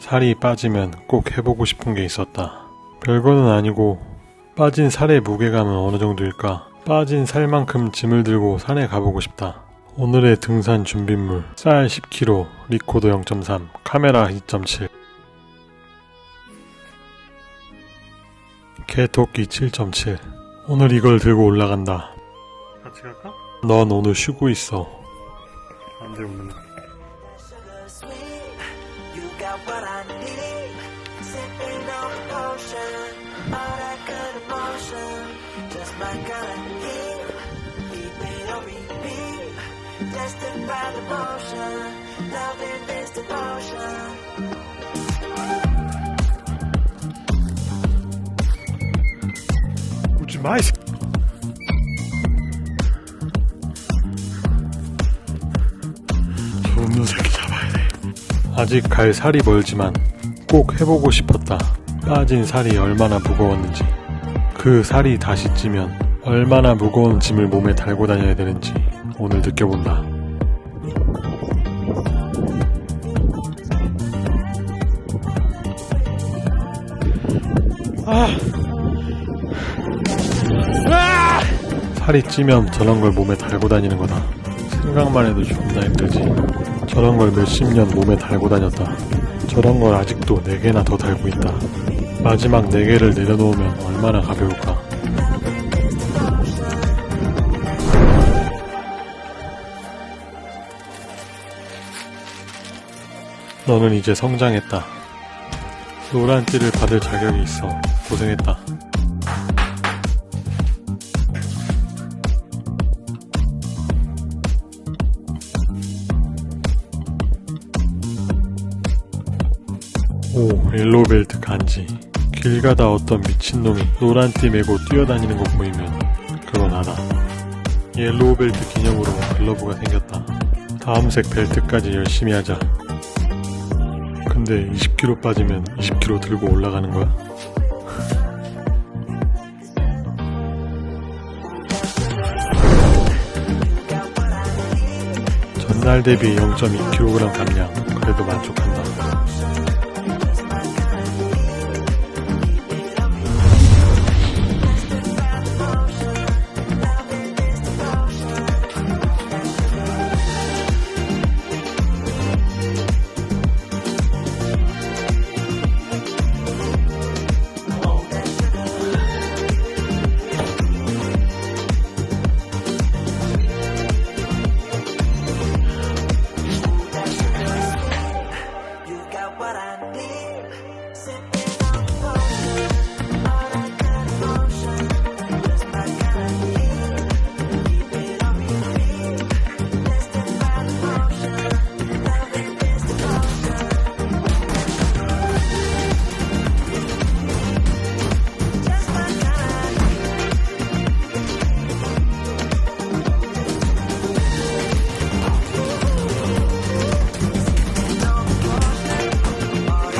살이 빠지면 꼭 해보고 싶은 게 있었다. 별거는 아니고 빠진 살의 무게감은 어느 정도일까? 빠진 살만큼 짐을 들고 산에 가보고 싶다. 오늘의 등산 준비물 쌀 10kg, 리코더 0.3, 카메라 2.7 개토끼 7.7 오늘 이걸 들고 올라간다. 같이 갈까? 넌 오늘 쉬고 있어. 안돼 오늘. What I need. Sipping on the potion, all that good emotion, just my kind of heat. Keep it on repeat. Testify the motion, loving this devotion. 오 아직 갈 살이 멀지만 꼭 해보고 싶었다. 빠진 살이 얼마나 무거웠는지. 그 살이 다시 찌면 얼마나 무거운 짐을 몸에 달고 다녀야 되는지 오늘 느껴본다. 살이 찌면 저런 걸 몸에 달고 다니는 거다. 생각만 해도 존나 힘들지. 저런 걸 몇십 년 몸에 달고 다녔다. 저런 걸 아직도 네개나더 달고 있다. 마지막 네개를 내려놓으면 얼마나 가벼울까. 너는 이제 성장했다. 노란 띠를 받을 자격이 있어. 고생했다. 오, yellow belt 간지. 길 가다 어떤 미친놈이 노란 띠 메고 뛰어다니는 거 보이면 그건 알아. yellow belt 기념으로 글러브가 생겼다. 다음 색 벨트까지 열심히 하자. 근데 20kg 빠지면 20kg 들고 올라가는 거야? 전날 대비 0.2kg 감량. 그래도 만족한다.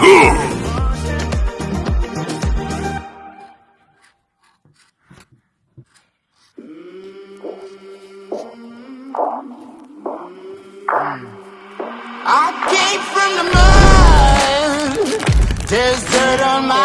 I came from the mud. There's dirt on my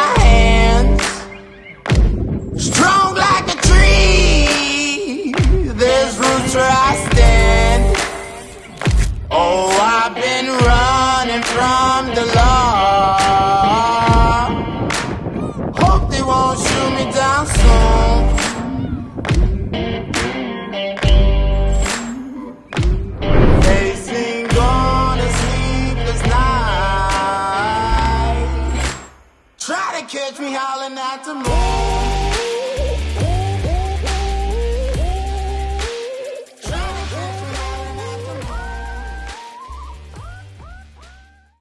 catch me howling at the moon.